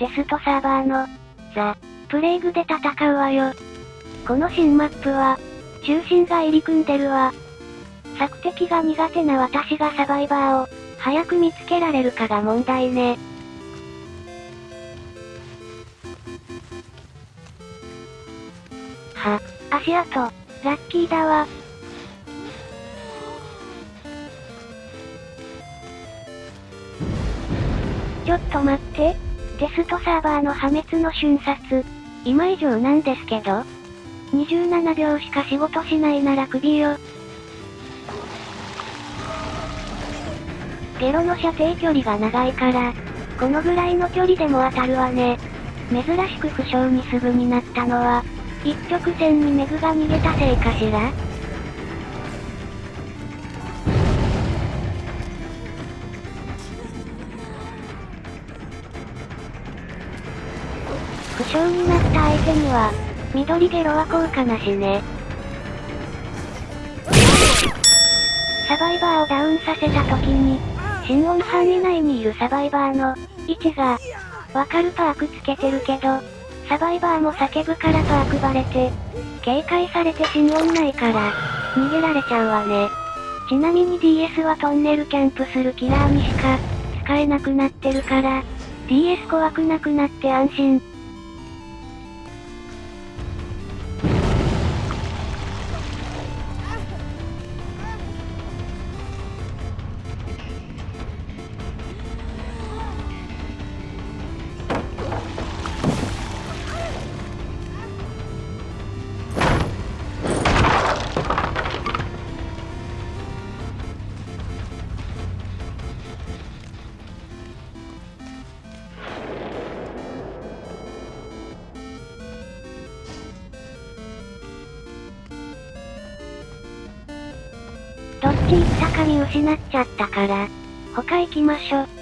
テストサーバーの、ザ・プレイグで戦うわよ。この新マップは、中心が入り組んでるわ。索敵が苦手な私がサバイバーを、早く見つけられるかが問題ね。は、足跡、ラッキーだわ。ちょっと待って。テストサーバーの破滅の瞬殺。今以上なんですけど。27秒しか仕事しないなら首よ。ゲロの射程距離が長いから、このぐらいの距離でも当たるわね。珍しく負傷にすぐになったのは、一直線にメグが逃げたせいかしら負傷になった相手には、緑ゲロは効果なしね。サバイバーをダウンさせた時に、心音範囲内にいるサバイバーの位置が、わかるパークつけてるけど、サバイバーも叫ぶからパークバレて、警戒されて心音ないから、逃げられちゃうわね。ちなみに DS はトンネルキャンプするキラーにしか、使えなくなってるから、DS 怖くなくなって安心。どっち行ったか見失っちゃったから、他行きましょ。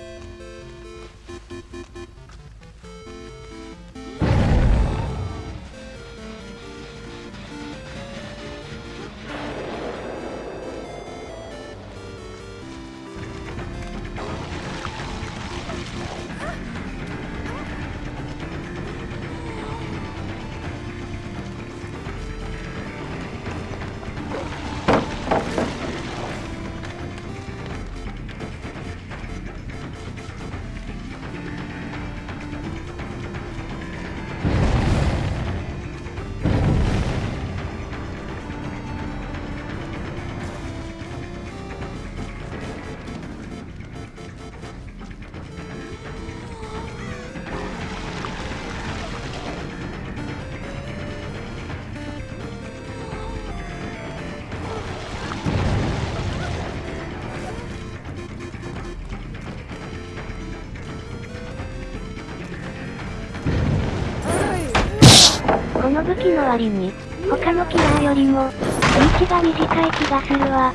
の武器の割に、他のキラーよりも、リーチが短い気がするわ。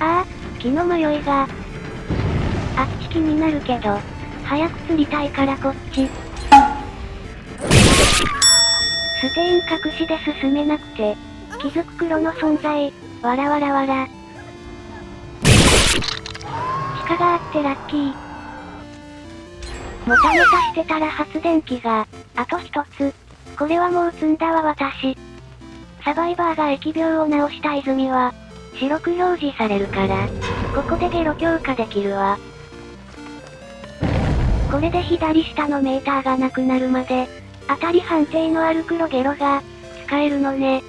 ああ、気の迷いが。あっち気になるけど、早く釣りたいからこっち。ステイン隠しで進めなくて、気づく黒の存在、わらわらわら。鹿があってラッキー。もたもたしてたら発電機が、あと一つ。これはもう積んだわ私。サバイバーが疫病を治した泉は、白く表示されるから、ここでゲロ強化できるわ。これで左下のメーターがなくなるまで、当たり判定のある黒ゲロが、使えるのね。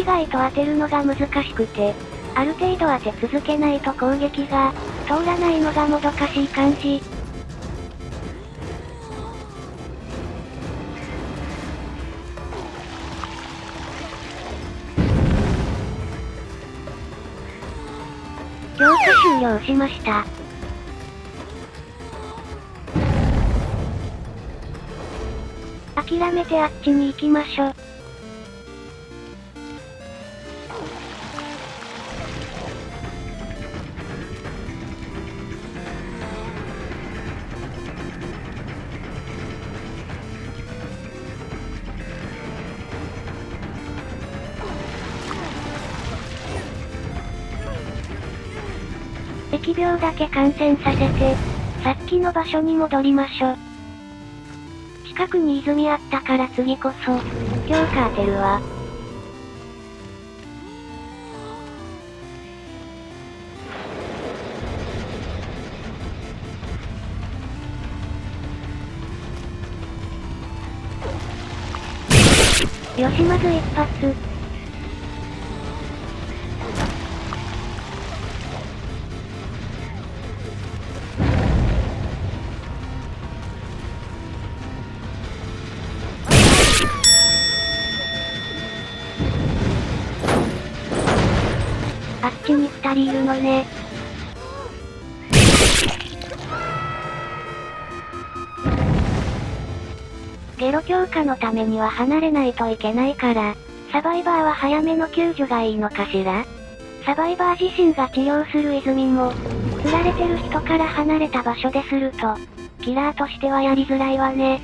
意外と当てるのが難しくて、ある程度当て続けないと攻撃が、通らないのがもどかしい感じ。強化終了しました。諦めてあっちに行きましょ。疫病だけ感染させて、さっきの場所に戻りましょ。近くに泉あったから次こそ、今日か当てるわ。よしまず一発。っちに二人いるのね。ゲロ強化のためには離れないといけないから、サバイバーは早めの救助がいいのかしら？サバイバー自身が治療する泉も、釣られてる人から離れた場所ですると、キラーとしてはやりづらいわね。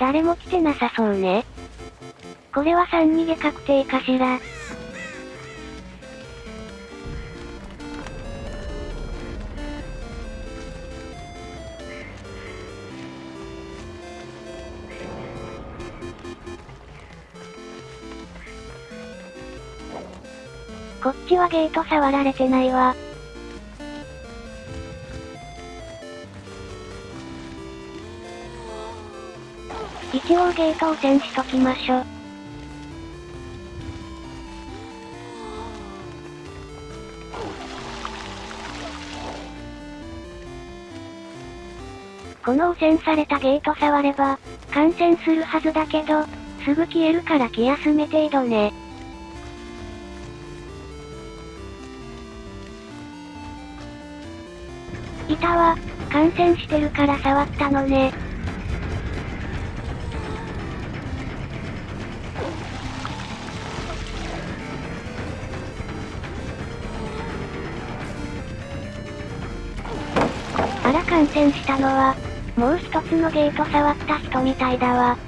誰も来てなさそうね。これは3逃げ確定かしら。こっちはゲート触られてないわ。一応ゲート汚染しときましょ。この汚染されたゲート触れば、感染するはずだけど、すぐ消えるから気休め程度ね。いたわ、感染してるから触ったのね。戦したのは、もう一つのゲート触った人みたいだわ。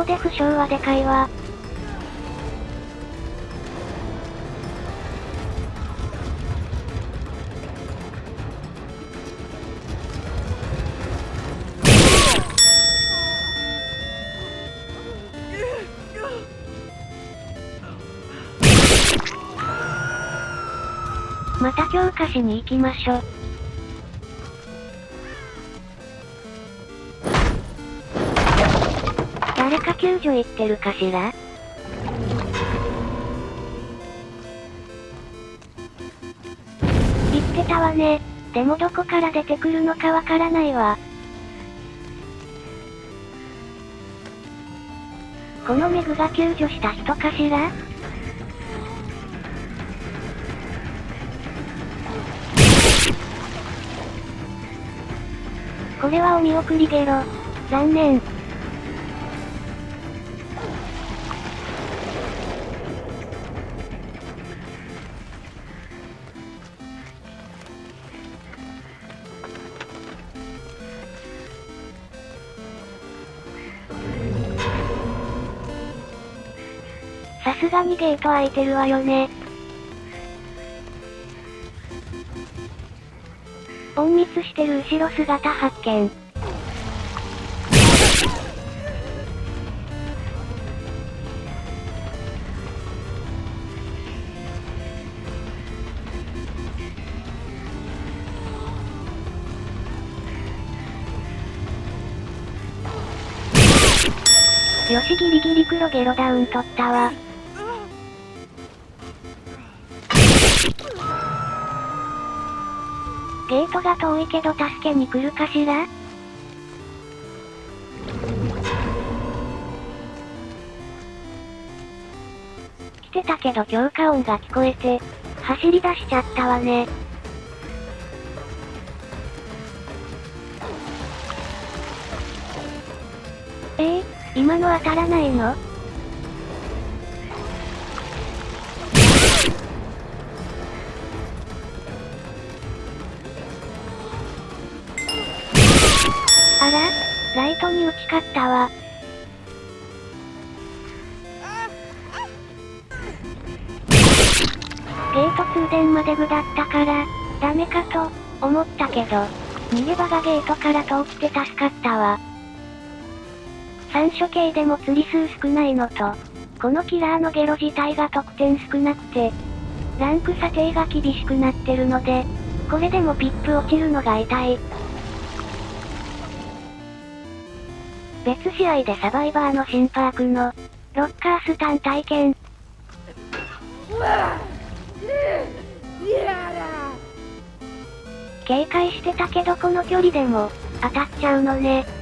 ここで負傷はでかいわ。また強化しに行きましょ。誰か救助行ってるかしら？言ってたわね。でもどこから出てくるのかわからないわ。このメグが救助した人かしら？これはお見送りゲロ。残念。らにゲート開いてるわよね。隠密してる後ろ姿発見。よしギリギリ黒ゲロダウン取ったわ。ゲートが遠いけど助けに来るかしら？来てたけど強化音が聞こえて、走り出しちゃったわね。えー、今の当たらないの？イトに打ち勝ったわ。ゲート通電まで具だったから、ダメかと、思ったけど、逃げ場がゲートから遠くて助かったわ。三所系でも釣り数少ないのと、このキラーのゲロ自体が得点少なくて、ランク査定が厳しくなってるので、これでもピップ落ちるのが痛い。別試合でサバイバーの新パークの、ロッカースタン体験。警戒してたけどこの距離でも、当たっちゃうのね。